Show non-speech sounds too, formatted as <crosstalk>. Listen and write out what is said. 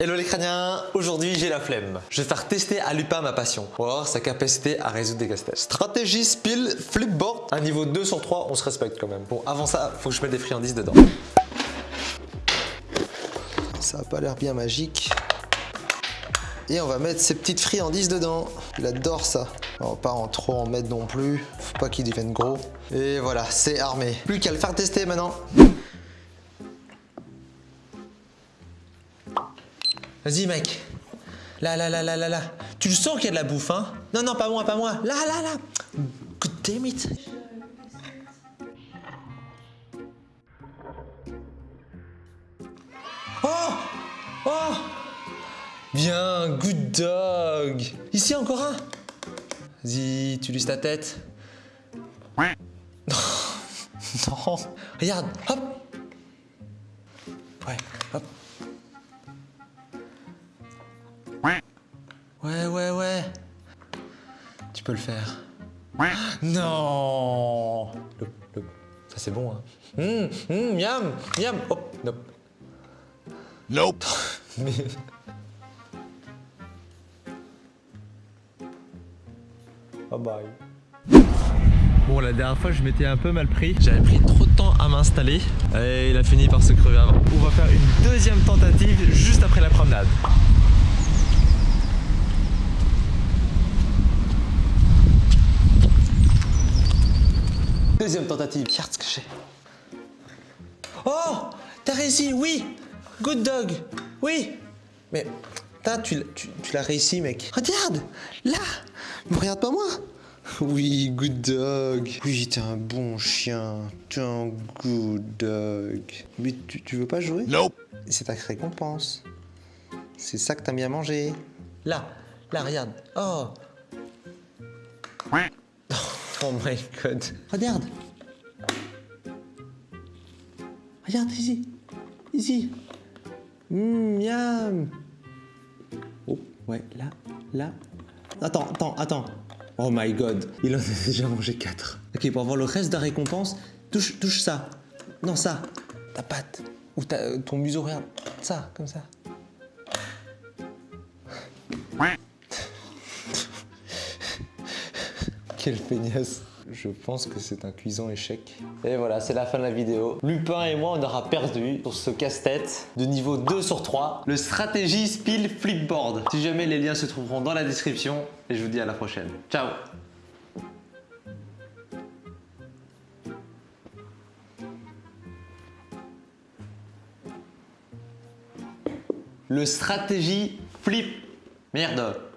Hello les crâniens, aujourd'hui j'ai la flemme. Je vais faire tester à Lupin ma passion, pour voir sa capacité à résoudre des casse-têtes. Stratégie Spill Flipboard, un niveau 2 sur 3, on se respecte quand même. Bon, avant ça, faut que je mette des friandises dedans. Ça a pas l'air bien magique. Et on va mettre ces petites friandises dedans. Il adore ça. On va pas en trop en mettre non plus. Faut pas qu'il devienne gros. Et voilà, c'est armé. Plus qu'à le faire tester maintenant. Vas-y mec. Là, là, là, là, là, là. Tu le sens qu'il y a de la bouffe, hein? Non, non, pas moi, pas moi. Là, là, là. God damn it. Oh Oh Bien, good dog. Ici encore un? Vas-y, tu luses ta tête. <laughs> non. Regarde, hop. Ouais, hop. Ouais. Tu peux le faire. Non. Ça c'est bon, hein. Hum, hum, miam, miam. Hop, nope. Nope. <laughs> Mais... Bye bye. Bon, la dernière fois, je m'étais un peu mal pris. J'avais pris trop de temps à m'installer et il a fini par se crever avant. On va faire une deuxième tentative juste après la promenade. Deuxième tentative. Regarde ce que j'ai. Oh T'as réussi, oui Good dog Oui Mais, putain, tu, l'as- tu, tu l'as réussi, mec. Regarde Là Me regarde pas moi <laughs> Oui, good dog. Oui, t'es un bon chien. T'es un good dog. Mais tu, tu veux pas jouer? Nope. C'est ta récompense. C'est ça que t'aimes bien manger. Là, là, regarde. Oh Oh my god. Regarde. Regarde ici. Ici. Mmh, miam. Oh, ouais, là, là. Attends, attends, attends. Oh my god. Il en a <laughs> déjà mangé 4. Ok, pour avoir le reste de la récompense, touche, touche ça. Non, ça. Ta patte. Ou ta- ton museau, regarde. Ça, comme ça. Quelle feignasse Je pense que c'est un cuisant échec. Et voilà, c'est la fin de la vidéo. Lupin et moi, on aura perdu pour ce casse-tête de niveau 2 sur 3, le stratégie Spill Flipboard. Si jamais les liens se trouveront dans la description, et je vous dis à la prochaine. Ciao Le stratégie Flip... Merde